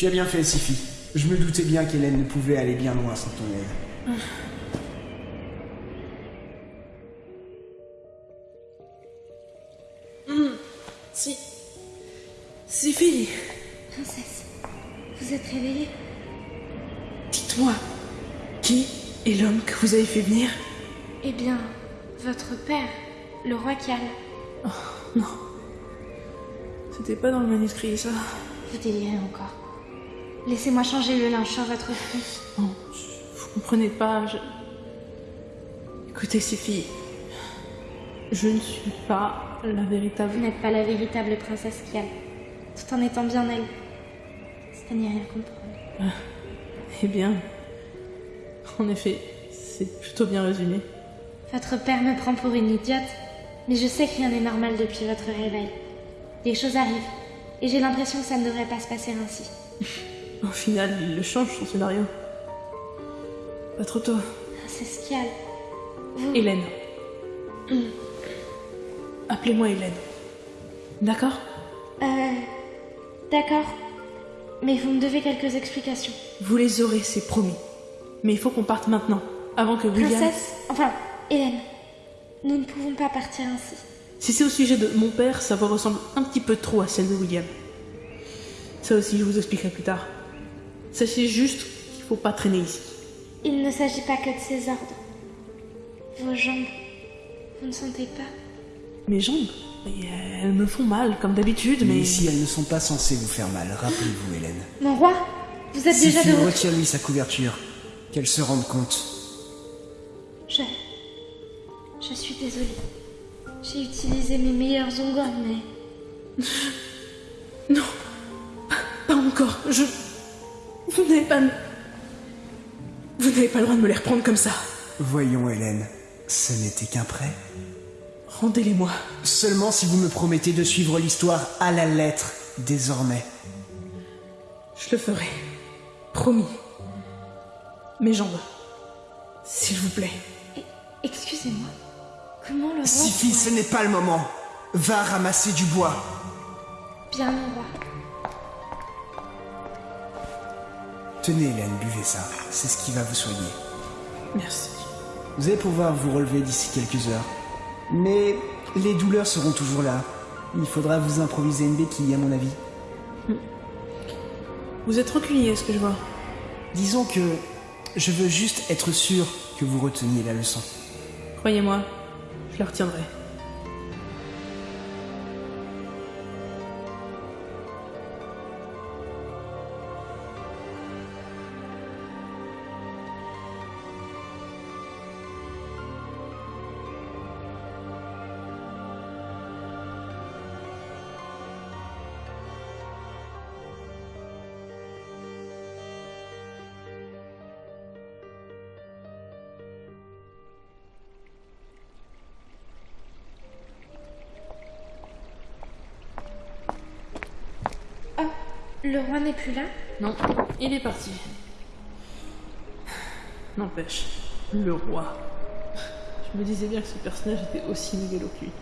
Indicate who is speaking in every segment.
Speaker 1: Tu as bien fait, Sifi. Je me doutais bien qu'Hélène ne pouvait aller bien loin sans ton aide.
Speaker 2: Si. Si, fille.
Speaker 3: Princesse, vous êtes réveillée?
Speaker 2: Dites-moi, qui est l'homme que vous avez fait venir?
Speaker 3: Eh bien, votre père, le roi Cal.
Speaker 2: Non. C'était pas dans le manuscrit, ça.
Speaker 3: Vous délirez encore. Laissez-moi changer le linge sur votre front.
Speaker 2: Non, vous comprenez pas, je... Écoutez, filles. Je ne suis pas la véritable...
Speaker 3: Vous n'êtes pas la véritable princesse Kial, tout en étant bien elle. C'est à n'y rien comprendre.
Speaker 2: Eh bien... En effet, c'est plutôt bien résumé.
Speaker 3: Votre père me prend pour une idiote, mais je sais que rien n'est normal depuis votre réveil. Des choses arrivent, et j'ai l'impression que ça ne devrait pas se passer ainsi.
Speaker 2: Au final, il le change, son scénario. Pas trop tôt.
Speaker 3: Princesse Kial, vous...
Speaker 2: Hélène. Appelez-moi Hélène. D'accord?
Speaker 3: Euh... D'accord. Mais vous me devez quelques explications.
Speaker 2: Vous les aurez, c'est promis. Mais il faut qu'on parte maintenant, avant que William...
Speaker 3: Princesse, enfin, Hélène, nous ne pouvons pas partir ainsi.
Speaker 2: Si c'est au sujet de mon père, sa voix ressemble un petit peu trop à celle de William. Ça aussi, je vous expliquerai plus tard. Sachez juste qu'il faut pas traîner ici.
Speaker 3: Il ne s'agit pas que de ses ordres. Vos jambes, vous ne sentez pas
Speaker 2: Mes jambes, elles me font mal, comme d'habitude, mais...
Speaker 1: Mais ici, elles ne sont pas censées vous faire mal, rappelez-vous, Hélène.
Speaker 3: Mon roi, vous êtes déjà de
Speaker 1: retire-lui sa couverture. Qu'elle se rende compte.
Speaker 3: Je... Je suis désolée. J'ai utilisé mes meilleurs ongles, mais...
Speaker 2: Non, pas, pas encore. Je... Vous n'avez pas... Vous n'avez pas le droit de me les reprendre comme ça.
Speaker 1: Voyons, Hélène. Ce n'était qu'un prêt.
Speaker 2: Rendez-les-moi.
Speaker 1: Seulement si vous me promettez de suivre l'histoire à la lettre, désormais.
Speaker 2: Je le ferai. Promis. Mes jambes. S'il vous plaît.
Speaker 3: Excusez-moi. Comment le roi...
Speaker 1: Sifi, ce n'est pas le moment. Va ramasser du bois.
Speaker 3: Bien, mon roi.
Speaker 1: Tenez, Hélène, buvez ça. C'est ce qui va vous soigner.
Speaker 2: Merci.
Speaker 1: Vous allez pouvoir vous relever d'ici quelques heures. Mais les douleurs seront toujours là. Il faudra vous improviser une béquille, à mon avis.
Speaker 2: Vous êtes rancunier, ce que je vois.
Speaker 1: Disons que je veux juste être sûr que vous reteniez la leçon.
Speaker 2: Croyez-moi, je la retiendrai.
Speaker 3: Le roi n'est plus là?
Speaker 2: Non, il est parti. N'empêche, le roi. Je me disais bien que ce personnage était aussi mégalo que lui.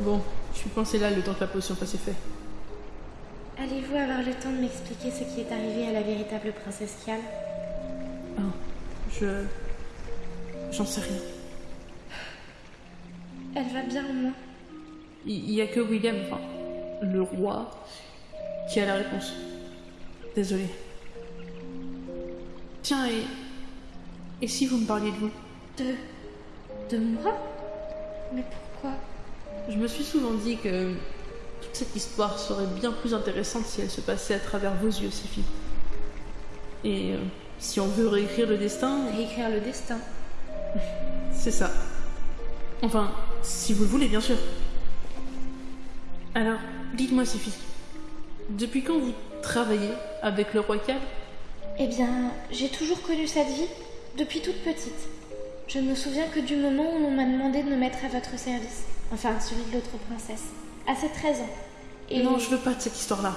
Speaker 2: Bon, je suis pensé là le temps que la potion fasse effet.
Speaker 3: Allez-vous avoir le temps de m'expliquer ce qui est arrivé à la véritable princesse Kial
Speaker 2: Ah, je. J'en sais rien.
Speaker 3: Elle va bien au moins
Speaker 2: Il y a que William, enfin, le roi, qui a la réponse. Désolé. Tiens, et. Et si vous me parliez de vous?
Speaker 3: De... de moi? Mais pourquoi?
Speaker 2: Je me suis souvent dit que toute cette histoire serait bien plus intéressante si elle se passait à travers vos yeux, Sifi. Et euh, si on veut réécrire le destin,
Speaker 3: Réécrire le destin.
Speaker 2: c'est ça. Enfin, si vous le voulez, bien sûr. Alors, dites-moi, Sifi, depuis quand vous travaillez avec le roi Cal
Speaker 3: Eh bien, j'ai toujours connu cette vie, depuis toute petite. Je ne me souviens que du moment où l'on m'a demandé de me mettre à votre service. Enfin, celui de l'autre princesse. À ses 13 ans. Et
Speaker 2: Non, je veux pas de cette histoire-là.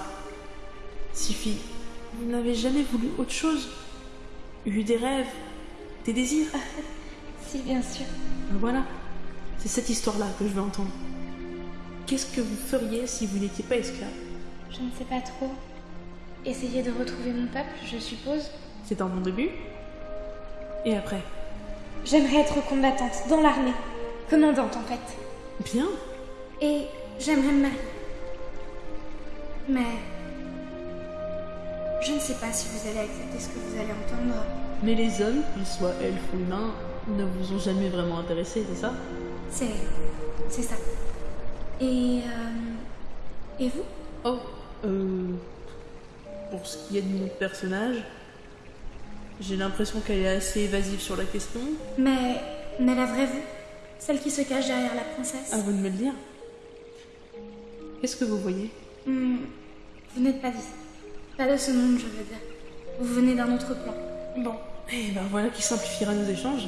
Speaker 2: Sifi, vous n'avez jamais voulu autre chose? Eu des rêves Des désirs?
Speaker 3: Si, bien sûr.
Speaker 2: Voilà, c'est cette histoire-là que je veux entendre. Qu'est-ce que vous feriez si vous n'étiez pas esclave
Speaker 3: Je ne sais pas trop. Essayer de retrouver mon peuple, je suppose.
Speaker 2: C'est un bon début. Et après
Speaker 3: J'aimerais être combattante dans l'armée. Commandante en fait.
Speaker 2: Bien.
Speaker 3: Et j'aimerais me marier. Mais... Je ne sais pas si vous allez accepter ce que vous allez entendre.
Speaker 2: Mais les hommes, qu'ils soient elfes ou humains, ne vous ont jamais vraiment intéressé, c'est ça?
Speaker 3: C'est... C'est ça. Et... euh, Et vous?
Speaker 2: Oh, euh... Pour ce qui est de mon personnage, j'ai l'impression qu'elle est assez évasive sur la question.
Speaker 3: Mais... Mais la vraie vous? Celle qui se cache derrière la princesse?
Speaker 2: À vous de me le dire. Qu'est-ce que vous voyez?
Speaker 3: Hmm, Vous n'êtes pas d'ici. Pas de ce monde, je veux dire. Vous venez d'un autre plan.
Speaker 2: Bon, et ben voilà qui simplifiera nos échanges.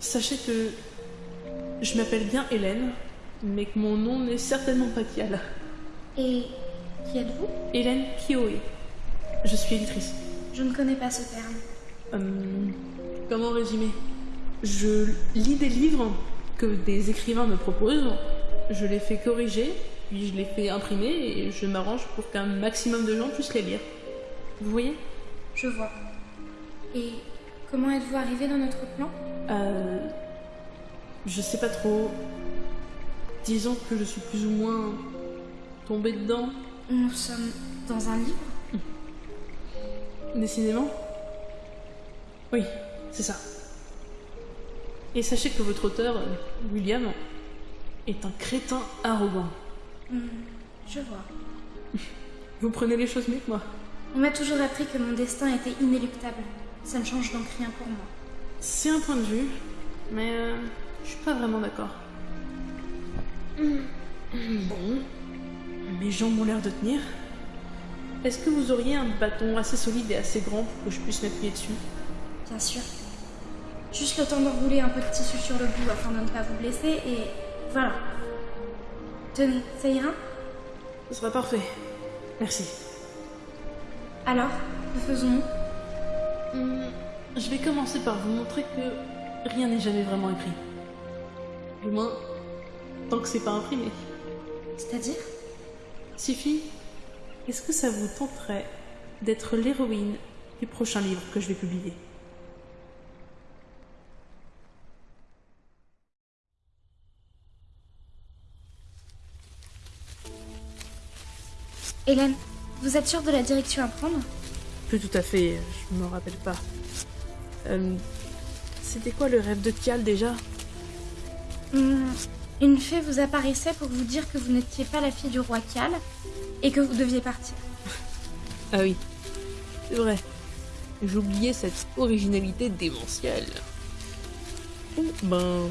Speaker 2: Sachez que je m'appelle bien Hélène, mais que mon nom n'est certainement pas Kial.
Speaker 3: Et... Qui êtes-vous?
Speaker 2: Hélène Kioé. Je suis éditrice.
Speaker 3: Je ne connais pas ce terme.
Speaker 2: Hum, comment résumer? Je lis des livres que des écrivains me proposent, je les fais corriger, puis je les fais imprimer et je m'arrange pour qu'un maximum de gens puissent les lire. Vous voyez?
Speaker 3: Je vois. Et comment êtes-vous arrivé dans notre plan?
Speaker 2: Euh. Je sais pas trop. Disons que je suis plus ou moins tombée dedans.
Speaker 3: Nous sommes dans un livre?
Speaker 2: Décidément Oui, c'est ça. Et sachez que votre auteur, William, est un crétin arrogant.
Speaker 3: Hmm, Je vois.
Speaker 2: Vous prenez les choses mieux que moi.
Speaker 3: On m'a toujours appris que mon destin était inéluctable. Ça ne change donc rien pour moi.
Speaker 2: C'est un point de vue, mais euh, je suis pas vraiment d'accord. Bon, mes jambes ont l'air de tenir. Est-ce que vous auriez un bâton assez solide et assez grand pour que je puisse m'appuyer dessus?
Speaker 3: Bien sûr. Juste le temps d'enrouler un peu de tissu sur le bout afin de ne pas vous blesser et voilà. Tenez, ça ira?
Speaker 2: Ce sera parfait. Merci.
Speaker 3: Alors, que faisons-nous
Speaker 2: Hum, je vais commencer par vous montrer que rien n'est jamais vraiment écrit. Du moins, tant que c'est pas imprimé.
Speaker 3: C'est-à-dire?
Speaker 2: Sifi, est-ce que ça vous tenterait d'être l'héroïne du prochain livre que je vais publier?
Speaker 3: Hélène, vous êtes sûre de la direction à prendre?
Speaker 2: Plus tout à fait, je me rappelle pas. Euh, C'était quoi le rêve de Kial déjà?
Speaker 3: Hmm, Une fée vous apparaissait pour vous dire que vous n'étiez pas la fille du roi Cal et que vous deviez partir.
Speaker 2: Ah oui, c'est vrai. J'oubliais cette originalité démentielle. Bon, ben.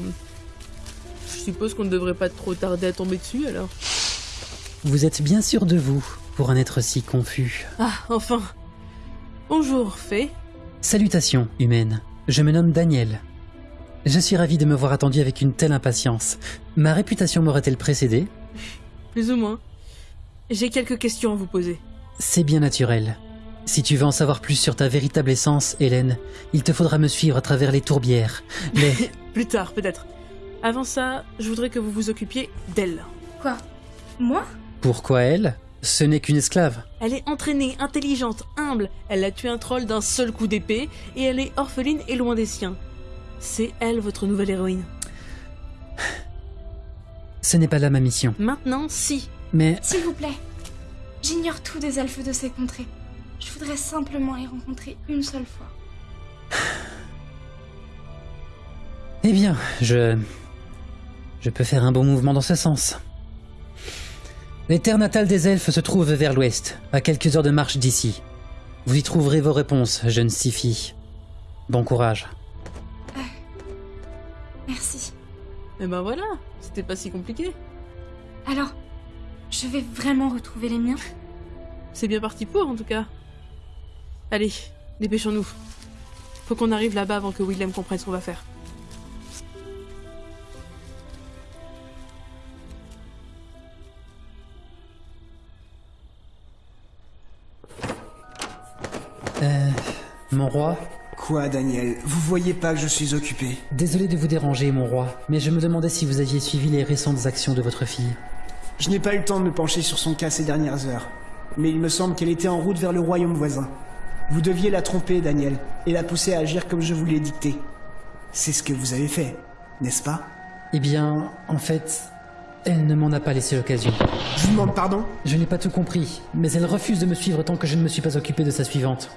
Speaker 2: Je suppose qu'on ne devrait pas trop tarder à tomber dessus alors.
Speaker 4: Vous êtes bien sûr de vous pour un être si confus.
Speaker 2: Ah, enfin Bonjour, Fée.
Speaker 4: Salutations, humaine. Je me nomme Daniel. Je suis ravi de me voir attendu avec une telle impatience. Ma réputation m'aurait-elle précédé?
Speaker 2: Plus ou moins. J'ai quelques questions à vous poser.
Speaker 4: C'est bien naturel. Si tu veux en savoir plus sur ta véritable essence, Hélène, il te faudra me suivre à travers les tourbières. Les...
Speaker 2: Plus tard, peut-être. Avant ça, je voudrais que vous vous occupiez d'elle.
Speaker 3: Quoi? Moi?
Speaker 4: Pourquoi elle? Ce n'est qu'une esclave.
Speaker 2: Elle est entraînée, intelligente, humble. Elle a tué un troll d'un seul coup d'épée et elle est orpheline et loin des siens. C'est elle votre nouvelle héroïne.
Speaker 4: Ce n'est pas là ma mission.
Speaker 2: Maintenant, si.
Speaker 4: Mais
Speaker 3: S'il vous plaît. J'ignore tout des elfes de ces contrées. Je voudrais simplement les rencontrer une seule fois.
Speaker 4: Eh bien, je... Je peux faire un bon mouvement dans ce sens. Les terres natales des elfes se trouvent vers l'ouest, à quelques heures de marche d'ici. Vous y trouverez vos réponses, jeune Sifi. Bon courage.
Speaker 3: Merci.
Speaker 2: Et ben voilà, c'était pas si compliqué.
Speaker 3: Alors, je vais vraiment retrouver les miens
Speaker 2: C'est bien parti pour, en tout cas. Allez, dépêchons-nous. Faut qu'on arrive là-bas avant que Willem comprenne ce qu'on va faire.
Speaker 4: Euh... Mon roi
Speaker 1: Quoi, Daniel? Vous voyez pas que je suis occupé?
Speaker 4: Désolé de vous déranger, mon roi, mais je me demandais si vous aviez suivi les récentes actions de votre fille.
Speaker 1: Je n'ai pas eu le temps de me pencher sur son cas ces dernières heures. mais il me semble qu'elle était en route vers le royaume voisin. Vous deviez la tromper, Daniel, et la pousser à agir comme je vous l'ai dicté. C'est ce que vous avez fait, n'est-ce pas?
Speaker 4: Eh bien, en fait, elle ne m'en a pas laissé l'occasion.
Speaker 1: Je vous demande pardon?
Speaker 4: Je n'ai pas tout compris, mais elle refuse de me suivre tant que je ne me suis pas occupé de sa suivante.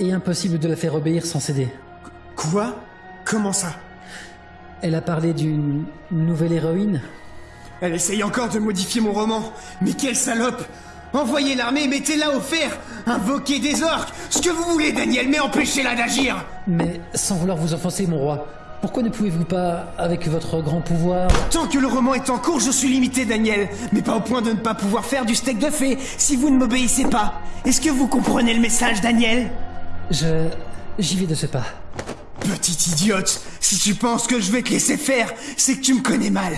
Speaker 4: Et impossible de la faire obéir sans céder.
Speaker 1: Quoi? Comment ça?
Speaker 4: Elle a parlé d'une nouvelle héroïne
Speaker 1: Elle essaye encore de modifier mon roman. Mais quelle salope Envoyez l'armée, mettez-la au fer Invoquez des orques Ce que vous voulez, Daniel, mais empêchez-la d'agir
Speaker 4: Mais sans vouloir vous offenser, mon roi, pourquoi ne pouvez-vous pas, avec votre grand pouvoir...
Speaker 1: Tant que le roman est en cours, je suis limité, Daniel. Mais pas au point de ne pas pouvoir faire du steak de fée si vous ne m'obéissez pas. Est-ce que vous comprenez le message, Daniel?
Speaker 4: Je... j'y vais de ce pas.
Speaker 1: Petite idiote, si tu penses que je vais te laisser faire, c'est que tu me connais mal.